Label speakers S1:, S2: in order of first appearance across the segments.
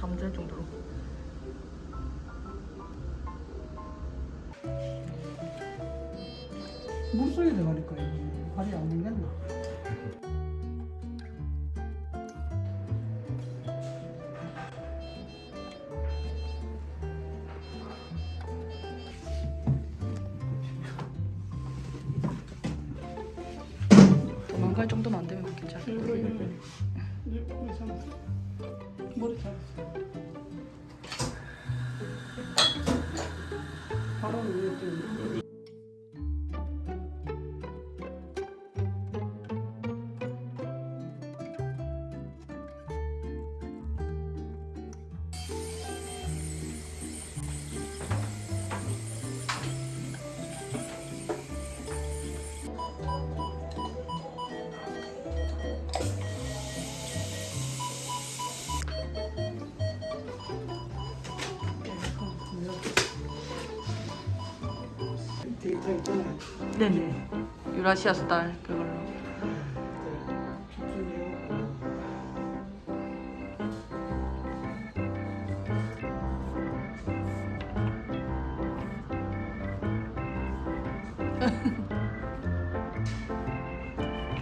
S1: 잠들 정도로.
S2: 물속에 들어갈 거예요. 발이 안?
S1: 도망갈 정도만 안 되면 괜찮아.
S2: 머리 잡았어. 바로 위에 또
S1: 네네. 유라시아 스타일 그걸로.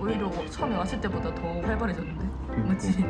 S1: 오히려 처음에 왔을 때보다 더 활발해졌는데, 맞지?